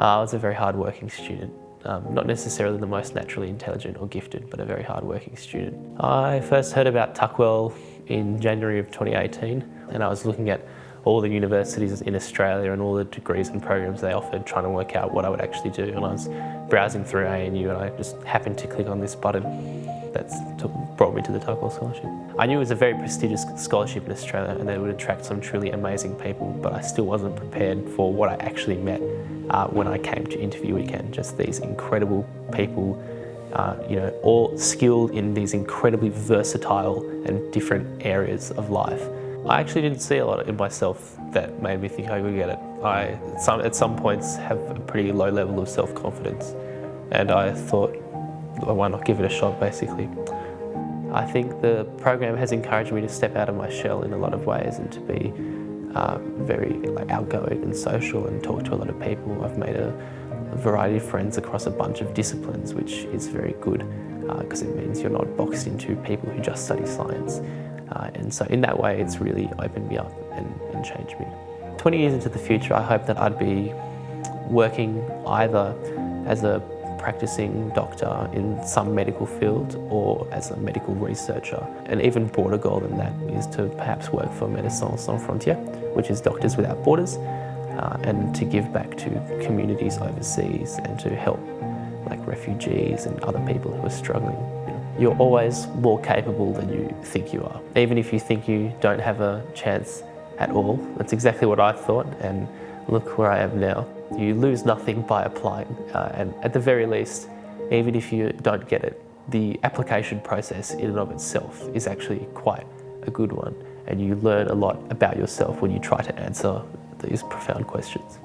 Uh, I was a very hard-working student. Um, not necessarily the most naturally intelligent or gifted, but a very hard-working student. I first heard about Tuckwell in January of 2018, and I was looking at all the universities in Australia and all the degrees and programs they offered, trying to work out what I would actually do. And I was browsing through ANU and I just happened to click on this button that's brought me to the Tuckwell Scholarship. I knew it was a very prestigious scholarship in Australia and that it would attract some truly amazing people, but I still wasn't prepared for what I actually met uh, when I came to interview weekend. Just these incredible people, uh, you know, all skilled in these incredibly versatile and different areas of life. I actually didn't see a lot in myself that made me think I could get it. I, some, at some points, have a pretty low level of self-confidence and I thought, why not give it a shot, basically. I think the program has encouraged me to step out of my shell in a lot of ways and to be uh, very like, outgoing and social and talk to a lot of people. I've made a, a variety of friends across a bunch of disciplines, which is very good because uh, it means you're not boxed into people who just study science. Uh, and so in that way, it's really opened me up and, and changed me. 20 years into the future, I hope that I'd be working either as a practicing doctor in some medical field or as a medical researcher. An even broader goal than that is to perhaps work for Médecins Sans Frontières, which is Doctors Without Borders, uh, and to give back to communities overseas and to help like refugees and other people who are struggling. You're always more capable than you think you are. Even if you think you don't have a chance at all, that's exactly what I thought and look where I am now. You lose nothing by applying uh, and at the very least, even if you don't get it, the application process in and of itself is actually quite a good one and you learn a lot about yourself when you try to answer these profound questions.